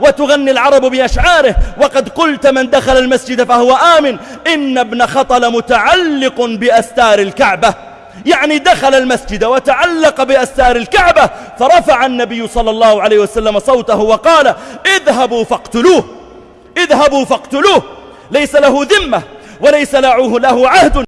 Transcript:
وتغني العرب بأشعاره. وقد قلت من دخل المسجد فهو آمن. إن ابن خطل متعلق بأستار الكعبة. يعني دخل المسجد وتعلق بأستار الكعبة. فرفع النبي صلى الله عليه وسلم صوته وقال اذهبوا فاقتلوه. اذهبوا فاقتلوه. ليس له ذمة وليس له عهد.